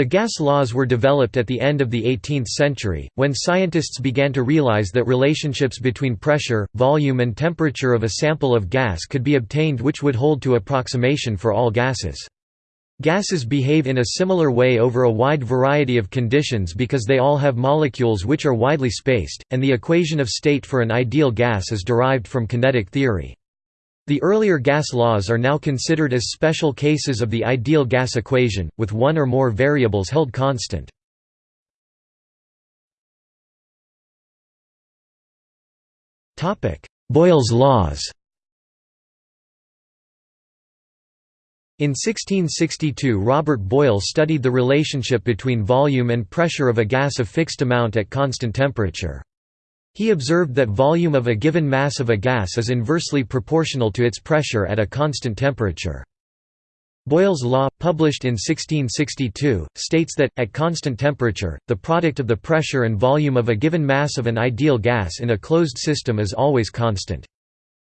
The gas laws were developed at the end of the 18th century, when scientists began to realize that relationships between pressure, volume and temperature of a sample of gas could be obtained which would hold to approximation for all gases. Gases behave in a similar way over a wide variety of conditions because they all have molecules which are widely spaced, and the equation of state for an ideal gas is derived from kinetic theory. The earlier gas laws are now considered as special cases of the ideal gas equation, with one or more variables held constant. Boyle's laws In 1662 Robert Boyle studied the relationship between volume and pressure of a gas of fixed amount at constant temperature. He observed that volume of a given mass of a gas is inversely proportional to its pressure at a constant temperature. Boyle's law, published in 1662, states that, at constant temperature, the product of the pressure and volume of a given mass of an ideal gas in a closed system is always constant.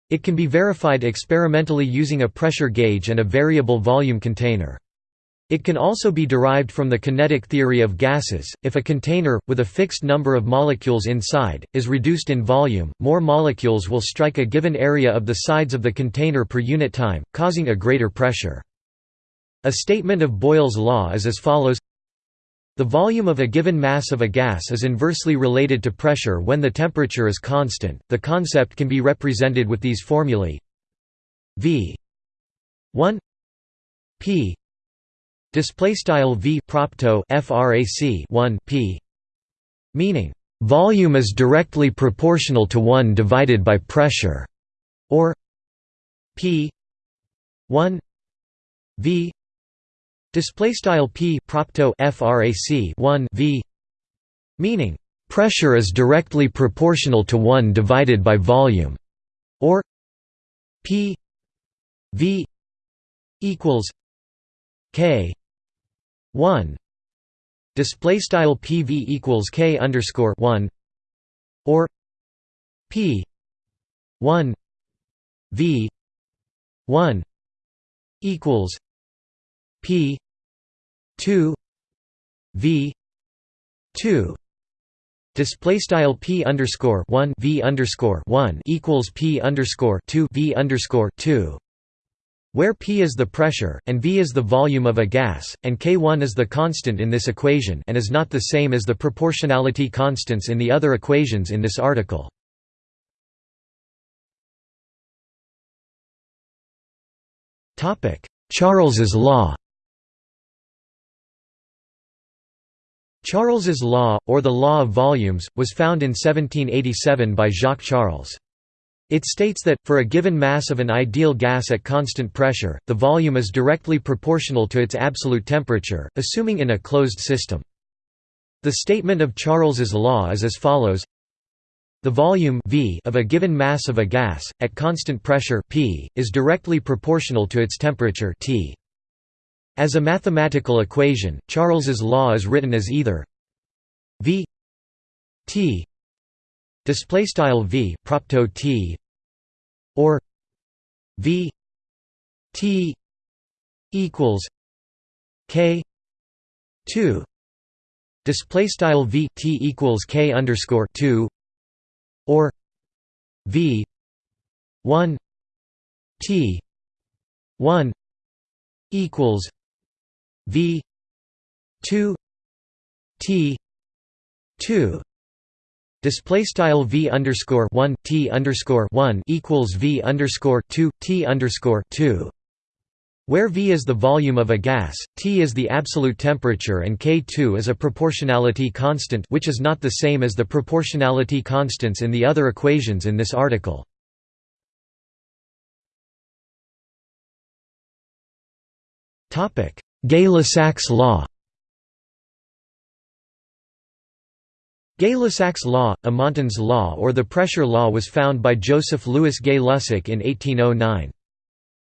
It can be verified experimentally using a pressure gauge and a variable volume container. It can also be derived from the kinetic theory of gases. If a container, with a fixed number of molecules inside, is reduced in volume, more molecules will strike a given area of the sides of the container per unit time, causing a greater pressure. A statement of Boyle's law is as follows The volume of a given mass of a gas is inversely related to pressure when the temperature is constant. The concept can be represented with these formulae V 1 P display style v propto frac 1 p meaning volume is directly proportional to 1 divided by pressure or p 1 v. Display style p propto frac 1 v meaning pressure is directly proportional to 1 divided by volume or p v equals k 1 display style pv equals k underscore 1 or p 1 v 1 equals p 2 v 2 Display style p underscore one v underscore one equals p underscore two v underscore two where P is the pressure, and V is the volume of a gas, and K1 is the constant in this equation and is not the same as the proportionality constants in the other equations in this article. Charles's law Charles's law, or the law of volumes, was found in 1787 by Jacques Charles. It states that, for a given mass of an ideal gas at constant pressure, the volume is directly proportional to its absolute temperature, assuming in a closed system. The statement of Charles's law is as follows the volume v of a given mass of a gas, at constant pressure p, is directly proportional to its temperature T. As a mathematical equation, Charles's law is written as either v t display style v propto t or V T equals K two. Display style V T equals K underscore two or V one T one equals V two T two Display style v underscore one t underscore one equals v underscore two t underscore two, where v is the volume of a gas, t is the absolute temperature, and k2 is a proportionality constant, which is not the same as the proportionality constants in the other equations in this article. Topic: Gay-Lussac's law. Gay-Lussac's law, Amonton's law or the pressure law was found by Joseph Louis Gay-Lussac in 1809.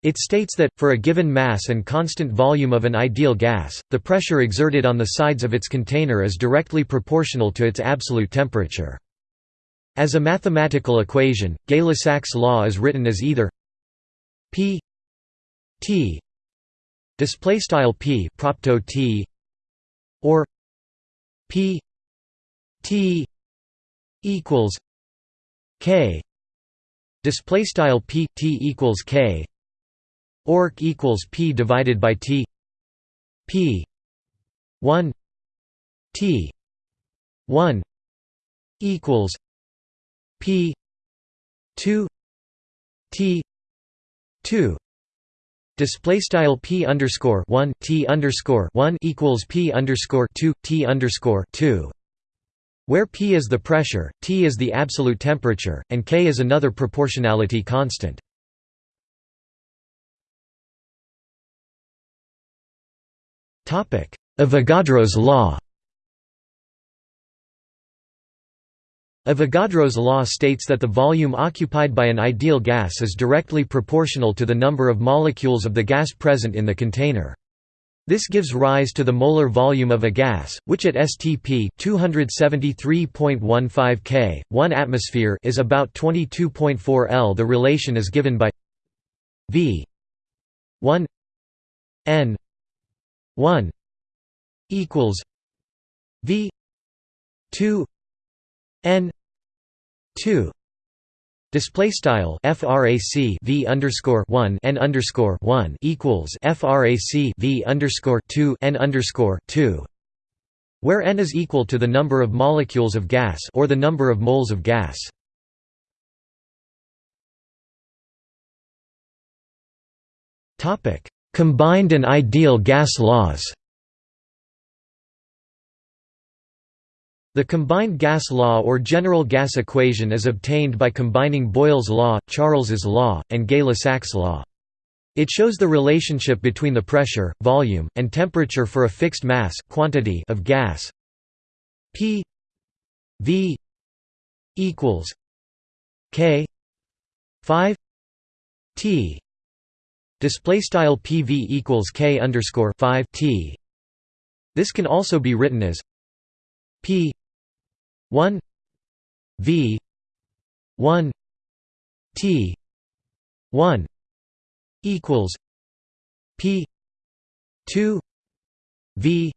It states that, for a given mass and constant volume of an ideal gas, the pressure exerted on the sides of its container is directly proportional to its absolute temperature. As a mathematical equation, Gay-Lussac's law is written as either p t display style p t or p t equals k. Display style p t equals k. Orc equals p divided by t. P 1 t 1 equals p 2 t 2 Display style p underscore one t underscore one equals p underscore two t underscore two, where p is the pressure, t is the absolute temperature, and k is another proportionality constant. Avogadro's law Avogadro's law states that the volume occupied by an ideal gas is directly proportional to the number of molecules of the gas present in the container. This gives rise to the molar volume of a gas, which at STP 273.15 K, 1 atmosphere is about 22.4 L. The relation is given by V 1 N 1 equals V 2 N 2 Display style frac v underscore one n underscore one equals frac v underscore two n underscore two, where n is equal to the number of molecules of gas or the number of moles of gas. Topic: Combined and ideal gas laws. The combined gas law or general gas equation is obtained by combining Boyle's law, Charles's law, and Gay-Lussac's law. It shows the relationship between the pressure, volume, and temperature for a fixed mass quantity of gas. P V equals K 5 T. Display style PV equals K underscore 5 T. This can also be written as P 1 v 1 t 1 equals p 2 v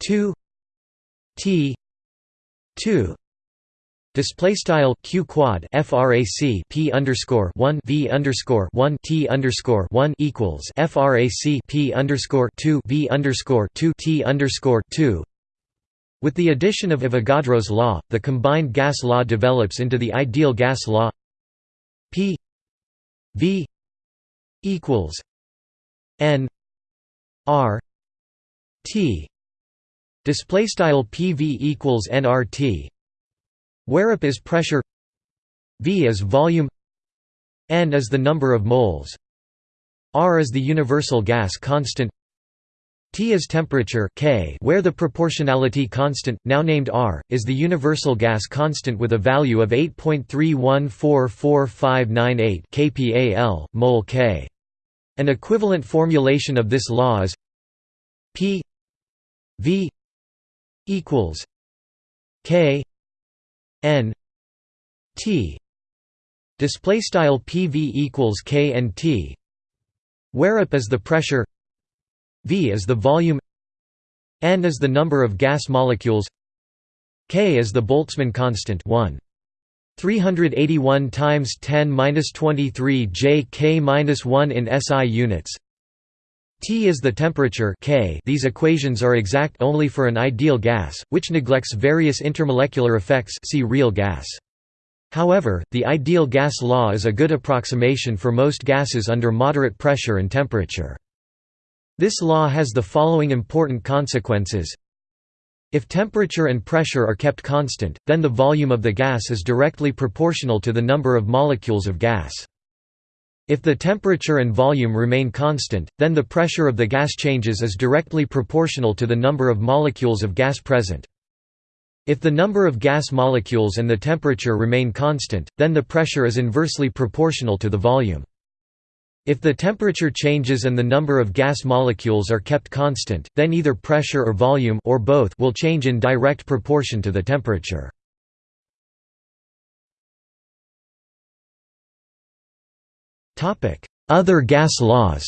2 t 2 Display style q quad frac p underscore one v underscore one t underscore one equals frac p underscore two v underscore two t underscore two with the addition of Avogadro's law, the combined gas law develops into the ideal gas law P V equals N R T. Display style PV equals nRT where up is pressure V is volume N is the number of moles R is the universal gas constant T is temperature K where the proportionality constant, now named R, is the universal gas constant with a value of 8.314458 kPa mol K. An equivalent formulation of this law is P V equals K N T. Display style PV equals K and T. Where up is the pressure V is the volume N is the number of gas molecules K is the Boltzmann constant 1 381 times 10 minus 23 J K minus 1 in SI units. T is the temperature K. These equations are exact only for an ideal gas, which neglects various intermolecular effects. See real gas. However, the ideal gas law is a good approximation for most gases under moderate pressure and temperature. This law has the following important consequences. If temperature and pressure are kept constant, then the volume of the gas is directly proportional to the number of molecules of gas. If the temperature and volume remain constant, then the pressure of the gas changes is directly proportional to the number of molecules of gas present. If the number of gas molecules and the temperature remain constant, then the pressure is inversely proportional to the volume. If the temperature changes and the number of gas molecules are kept constant, then either pressure or volume or both will change in direct proportion to the temperature. Topic: Other gas laws.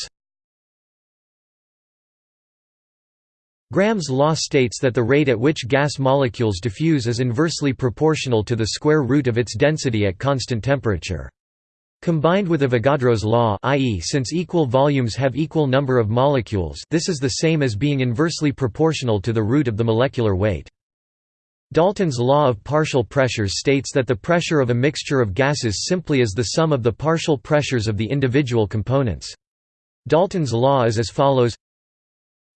Graham's law states that the rate at which gas molecules diffuse is inversely proportional to the square root of its density at constant temperature. Combined with Avogadro's law i.e. since equal volumes have equal number of molecules this is the same as being inversely proportional to the root of the molecular weight. Dalton's law of partial pressures states that the pressure of a mixture of gases simply is the sum of the partial pressures of the individual components. Dalton's law is as follows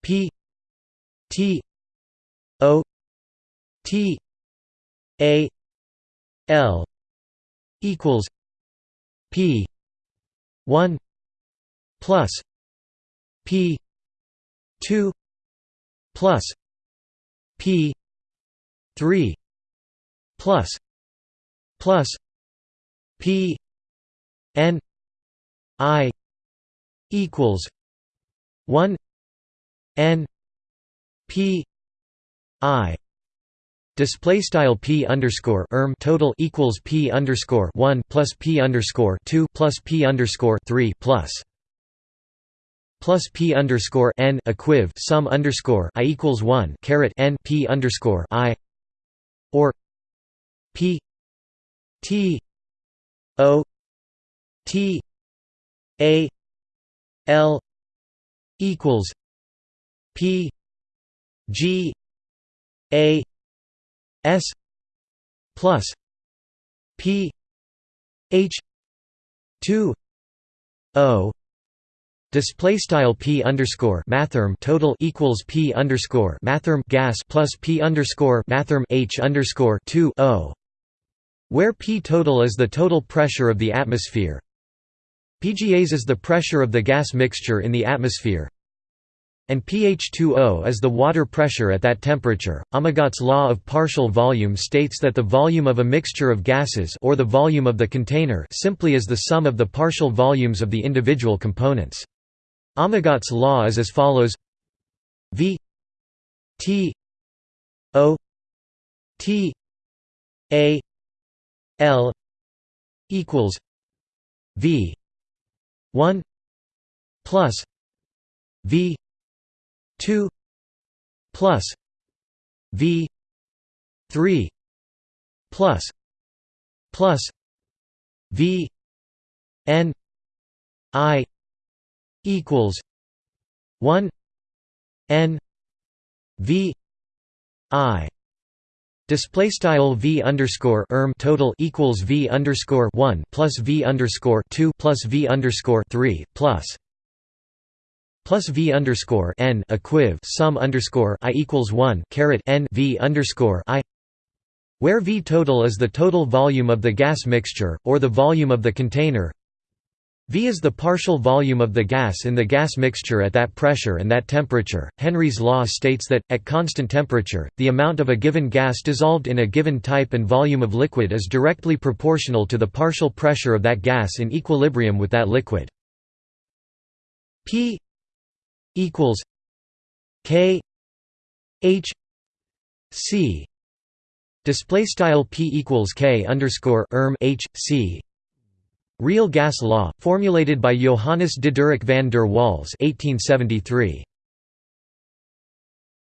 P T O T A L equals P one plus P two plus P three plus plus P N I equals one N P I display style p underscore erm total equals p underscore one plus p underscore two plus p underscore three plus. Plus p underscore n equiv sum underscore i equals one caret n p underscore i. Or p t o t a l equals p G A S plus P H two O Display style p underscore mathrm total equals p underscore mathrm gas plus p underscore mathrm h underscore two O, where p total is the total pressure of the atmosphere. PGAs is the pressure of the gas mixture in the atmosphere and pH2O is the water pressure at that temperature. Amagat's law of partial volume states that the volume of a mixture of gases or the volume of the container simply is the sum of the partial volumes of the individual components. Amagat's law is as follows V T O T A L equals V 1 plus V 2 plus v 3 plus plus v n i equals 1 n v i. Display style v underscore erm total equals v underscore one plus v underscore two plus v underscore three plus plus v underscore n equiv sum underscore i equals one caret n v underscore i, where v total is the total volume of the gas mixture or the volume of the container. V is the partial volume of the gas in the gas mixture at that pressure and that temperature. Henry's law states that, at constant temperature, the amount of a given gas dissolved in a given type and volume of liquid is directly proportional to the partial pressure of that gas in equilibrium with that liquid. P equals K H C. Display style P equals K underscore erm H C. Real gas law formulated by Johannes Diderik van der Waals 1873